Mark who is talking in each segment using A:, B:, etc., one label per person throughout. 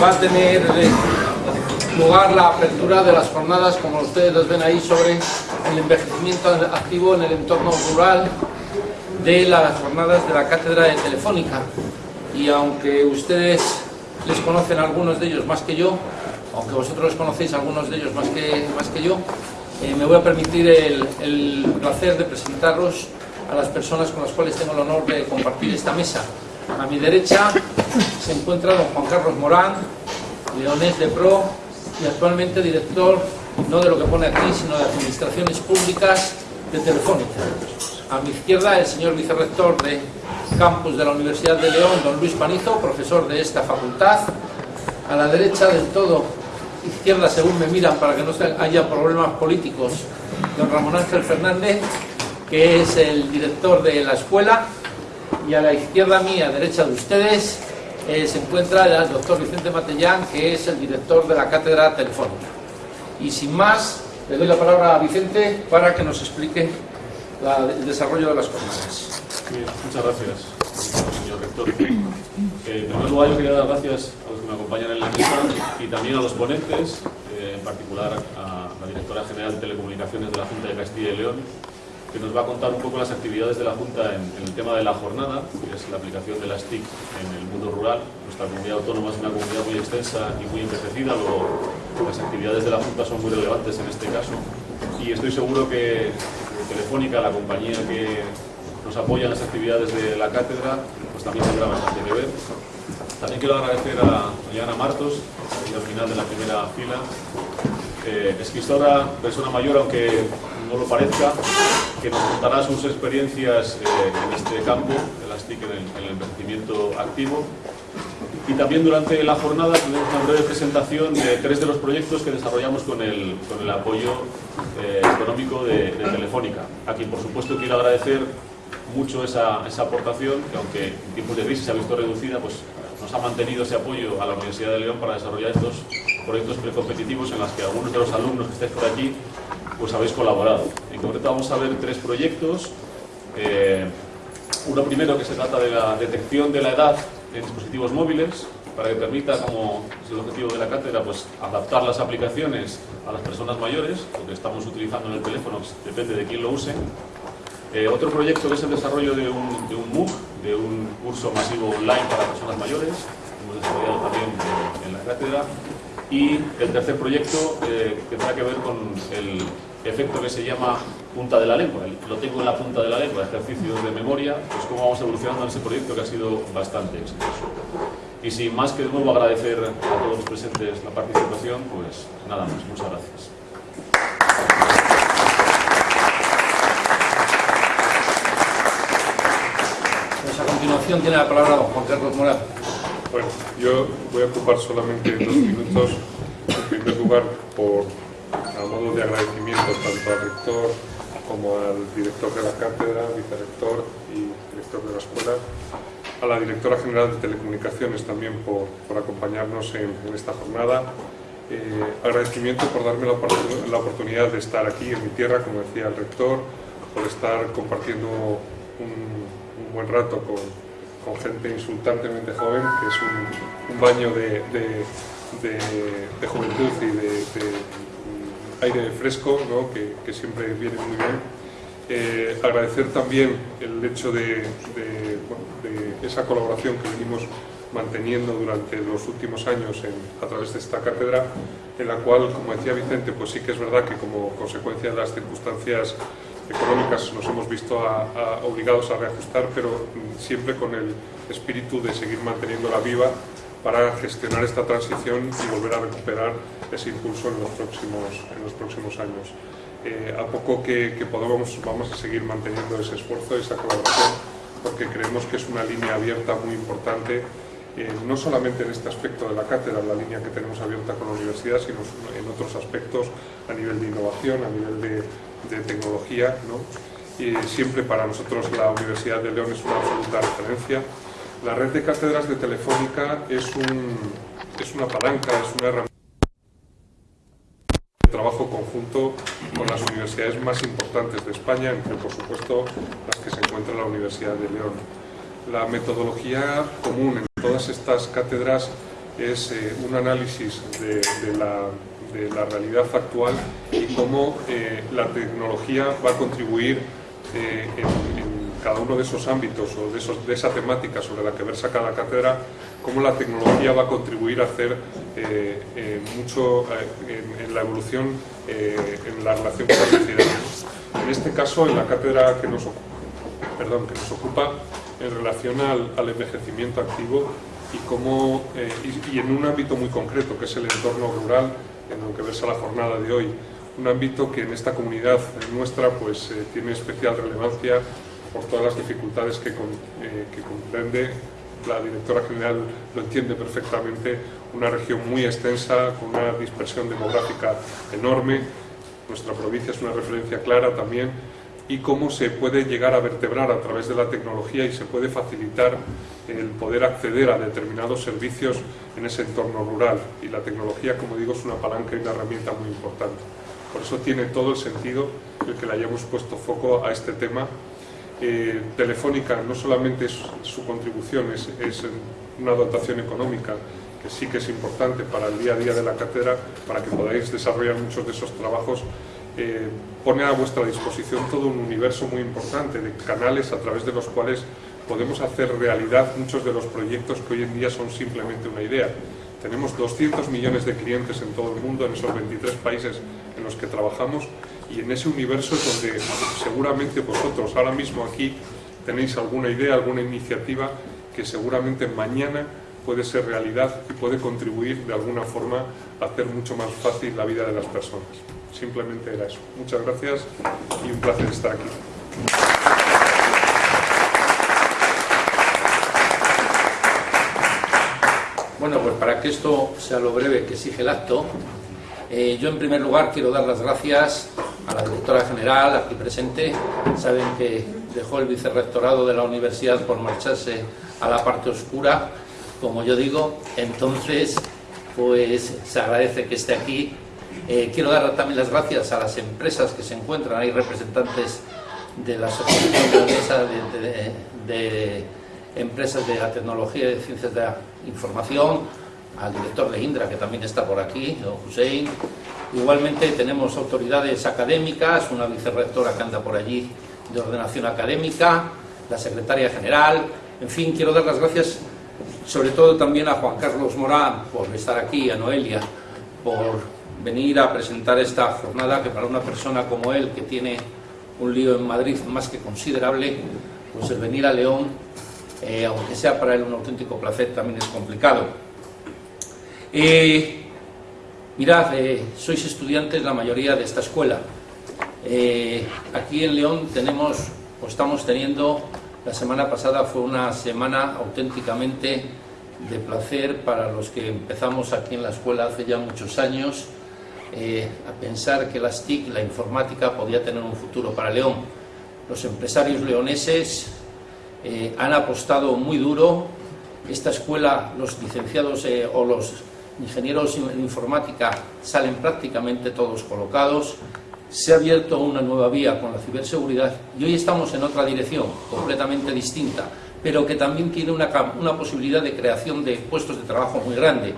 A: va a tener eh, lugar la apertura de las jornadas, como ustedes las ven ahí, sobre el envejecimiento activo en el entorno rural de las jornadas de la Cátedra de Telefónica. Y aunque ustedes les conocen algunos de ellos más que yo, aunque vosotros conocéis algunos de ellos más que, más que yo, eh, me voy a permitir el, el placer de presentaros a las personas con las cuales tengo el honor de compartir esta mesa. A mi derecha se encuentra don Juan Carlos Morán, leonés de PRO y actualmente director, no de lo que pone aquí, sino de Administraciones Públicas de Telefónica. A mi izquierda el señor vicerrector de campus de la Universidad de León, don Luis Panizo, profesor de esta facultad. A la derecha del todo, izquierda según me miran para que no haya problemas políticos, don Ramón Ángel Fernández, que es el director de la escuela, y a la izquierda mía, derecha de ustedes, eh, se encuentra el doctor Vicente Matellán, que es el director de la cátedra telefónica. Y sin más, le doy la palabra a Vicente para que nos explique el desarrollo de las cosas.
B: muchas gracias, señor rector. Eh, en primer lugar, yo quería dar gracias a los que me acompañan en la mesa y también a los ponentes, eh, en particular a la directora general de Telecomunicaciones de la Junta de Castilla y León, que nos va a contar un poco las actividades de la Junta en, el tema de la jornada, que es la aplicación de las TIC en el mundo rural. Nuestra comunidad autónoma es una comunidad muy extensa y muy envejecida, luego las actividades de la Junta son muy relevantes en este caso. Y estoy seguro que Telefónica, la compañía que nos apoya en las actividades de la cátedra, pues también tendrá bastante que ver. También quiero agradecer a Diana Martos, al final de la primera fila, eh, escritora, persona mayor, aunque no lo parezca, que nos contará sus experiencias eh, en este campo, de las TIC en el, envejecimiento activo. Y también durante la jornada tendremos una breve presentación de tres de los proyectos que desarrollamos con el, con el apoyo eh, económico de, Telefónica, a quien por supuesto quiero agradecer mucho esa, esa, aportación, que aunque en tiempos de crisis se ha visto reducida, pues nos ha mantenido ese apoyo a la Universidad de León para desarrollar estos proyectos precompetitivos en los que algunos de los alumnos que estáis por aquí pues habéis colaborado. En concreto vamos a ver tres proyectos. Eh, uno primero que se trata de la detección de la edad en dispositivos móviles para que permita, como es el objetivo de la cátedra, pues adaptar las aplicaciones a las personas mayores, lo que estamos utilizando en el teléfono depende de quién lo use. Eh, otro proyecto que es el desarrollo de un, de un MOOC, de un curso masivo online para personas mayores, hemos desarrollado también en la cátedra. Y el tercer proyecto eh, que tendrá que ver con el efecto que se llama punta de la lengua. Lo tengo en la punta de la lengua, ejercicios de memoria, pues cómo vamos evolucionando en ese proyecto que ha sido bastante exitoso. Y sin más que de nuevo agradecer a todos los presentes la participación, pues nada más. Muchas gracias.
A: Pues a continuación tiene la palabra don Juan Carlos Morán.
C: Bueno, yo voy a ocupar solamente dos minutos, en primer lugar, por a modo de agradecimiento tanto al rector como al director de la cátedra, vicerector y director de la escuela, a la directora general de Telecomunicaciones también por, por acompañarnos en, esta jornada. Eh, agradecimiento por darme la, oportunidad de estar aquí en mi tierra, como decía el rector, por estar compartiendo un, buen rato con, con, gente insultantemente joven, que es un, baño de, de, juventud y de aire fresco, que, siempre viene muy bien. Eh, agradecer también el hecho de, esa colaboración que venimos manteniendo durante los últimos años a través de esta cátedra, en la cual, como decía Vicente, pues sí que es verdad que como consecuencia de las circunstancias económicas nos hemos visto obligados a reajustar, pero siempre con el espíritu de seguir manteniéndola viva para gestionar esta transición y volver a recuperar ese impulso en los próximos, en los próximos años. Eh, a poco que, podamos, vamos a seguir manteniendo ese esfuerzo, esa colaboración, porque creemos que es una línea abierta muy importante, eh, no solamente en este aspecto de la cátedra, la línea que tenemos abierta con la universidad, sino en otros aspectos a nivel de innovación, a nivel de, tecnología. Y siempre para nosotros la Universidad de León es una absoluta referencia. La red de cátedras de Telefónica es, un, es una palanca, es una herramienta trabajo conjunto con las universidades más importantes de España, entre por supuesto las que se encuentra en la Universidad de León. La metodología común en todas estas cátedras es eh, un análisis de, la, realidad actual cómo eh, la tecnología va a contribuir eh, en, cada uno de esos ámbitos o de, esos, de, esa temática sobre la que versa cada cátedra, cómo la tecnología va a contribuir a hacer mucho en, la evolución en la relación con la sociedad. En este caso, en la cátedra que nos, perdón, que nos ocupa, en relación al, al envejecimiento activo, y, cómo, eh, y, en un ámbito muy concreto, que es el entorno rural, en lo que versa la jornada de hoy. Un ámbito que en esta comunidad nuestra pues, eh, tiene especial relevancia por todas las dificultades eh, que comprende, la directora general lo entiende perfectamente, una región muy extensa, con una dispersión demográfica enorme, nuestra provincia es una referencia clara también, y cómo se puede llegar a vertebrar a través de la tecnología y se puede facilitar el poder acceder a determinados servicios en ese entorno rural. Y la tecnología, como digo, es una palanca y una herramienta muy importante. Por eso tiene todo el sentido el que le hayamos puesto foco a este tema. Eh, Telefónica no solamente es, su contribución es, una dotación económica, que sí que es importante para el día a día de la cátedra, para que podáis desarrollar muchos de esos trabajos, eh, pone a vuestra disposición todo un universo muy importante de canales a través de los cuales podemos hacer realidad muchos de los proyectos que hoy en día son simplemente una idea. Tenemos 200 millones de clientes en todo el mundo, en esos 23 países en los que trabajamos, y en ese universo es donde seguramente vosotros ahora mismo aquí tenéis alguna idea, alguna iniciativa que seguramente mañana puede ser realidad y puede contribuir de alguna forma a hacer mucho más fácil la vida de las personas. Simplemente era eso. Muchas gracias y un placer estar aquí.
A: Bueno, pues para que esto sea lo breve que exige el acto, eh, yo en primer lugar quiero dar las gracias a la directora general aquí presente. Saben que dejó el vicerrectorado de la universidad por marcharse a la parte oscura, como yo digo, entonces pues se agradece que esté aquí. Eh, quiero dar también las gracias a las empresas que se encuentran, hay representantes de la Asociación de, de, Empresas de la Tecnología y de Ciencias de la Información, al director de Indra, que también está por aquí, don Hussein. Igualmente tenemos autoridades académicas, una vicerrectora que anda por allí de ordenación académica, la secretaria general, en fin, quiero dar las gracias sobre todo también a Juan Carlos Morán por estar aquí, a Noelia, por venir a presentar esta jornada que para una persona como él, que tiene un lío en Madrid más que considerable, pues el venir a León, eh, aunque sea para él un auténtico placer, también es complicado. Eh, mirad, eh, sois estudiantes la mayoría de esta escuela. aquí en León tenemos, o estamos teniendo, la semana pasada fue una semana auténticamente de placer para los que empezamos aquí en la escuela hace ya muchos años, a pensar que las TIC, la informática, podía tener un futuro para León. Los empresarios leoneses eh, han apostado muy duro. Esta escuela, los licenciados eh, o los ingenieros en informática salen prácticamente todos colocados. Se ha abierto una nueva vía con la ciberseguridad y hoy estamos en otra dirección, completamente distinta, pero que también tiene una, una posibilidad de creación de puestos de trabajo muy grande.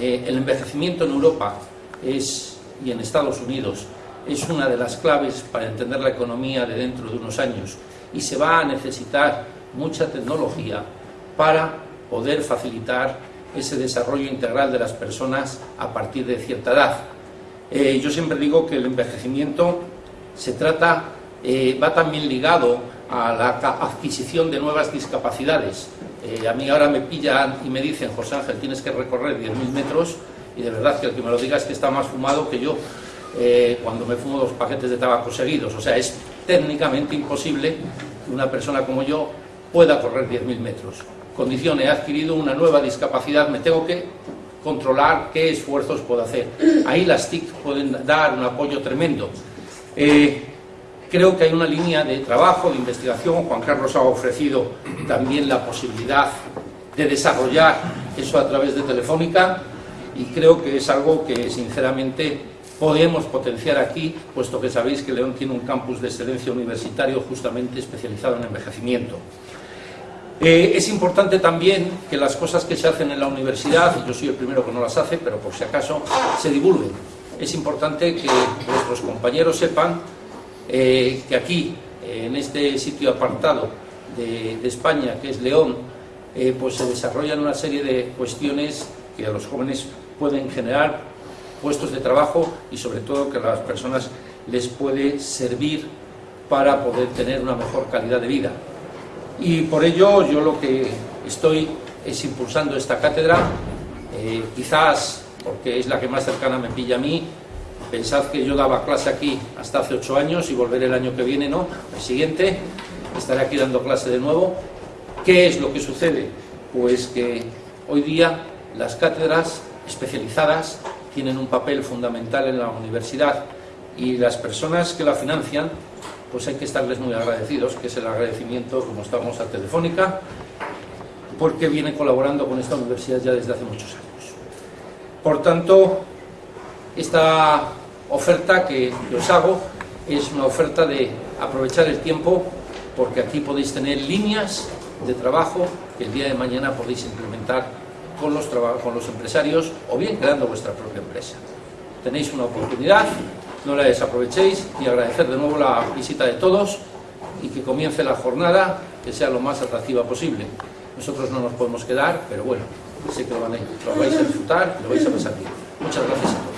A: el envejecimiento en Europa es, y en Estados Unidos es una de las claves para entender la economía de dentro de unos años y se va a necesitar mucha tecnología para poder facilitar ese desarrollo integral de las personas a partir de cierta edad. Eh, yo siempre digo que el envejecimiento se trata, eh, va también ligado a la adquisición de nuevas discapacidades. Eh, a mí ahora me pillan y me dicen, José Ángel, tienes que recorrer 10.000 metros, y de verdad que el que me lo diga es que está más fumado que yo cuando me fumo dos paquetes de tabaco seguidos. O sea, es técnicamente imposible que una persona como yo pueda correr 10.000 metros. Condición, he adquirido una nueva discapacidad, me tengo que controlar qué esfuerzos puedo hacer. Ahí las TIC pueden dar un apoyo tremendo. Eh, creo que hay una línea de trabajo, de investigación. Juan Carlos ha ofrecido también la posibilidad de desarrollar eso a través de Telefónica y creo que es algo que sinceramente podemos potenciar aquí, puesto que sabéis que León tiene un campus de excelencia universitario justamente especializado en envejecimiento. Eh, es importante también que las cosas que se hacen en la universidad, y yo soy el primero que no las hace, pero por si acaso, se divulguen. Es importante que nuestros compañeros sepan eh, que aquí, en este sitio apartado de, España, que es León, eh, pues se desarrollan una serie de cuestiones que a los jóvenes pueden generar puestos de trabajo y sobre todo que a las personas les puede servir para poder tener una mejor calidad de vida. Y por ello yo lo que estoy es impulsando esta cátedra, eh, quizás porque es la que más cercana me pilla a mí, pensad que yo daba clase aquí hasta hace ocho años y volveré el año que viene, no, el siguiente, estaré aquí dando clase de nuevo. ¿Qué es lo que sucede? Pues que hoy día las cátedras especializadas tienen un papel fundamental en la universidad y las personas que la financian pues hay que estarles muy agradecidos, que es el agradecimiento, como estamos a Telefónica, porque viene colaborando con esta universidad ya desde hace muchos años. Por tanto, esta oferta que os hago es una oferta de aprovechar el tiempo, porque aquí podéis tener líneas de trabajo que el día de mañana podéis implementar con los, con los empresarios o bien creando vuestra propia empresa. Tenéis una oportunidad, no la desaprovechéis y agradecer de nuevo la visita de todos y que comience la jornada que sea lo más atractiva posible. Nosotros no nos podemos quedar, pero bueno, sé que lo, van a, lo vais a disfrutar lo vais a pasar bien. Muchas gracias.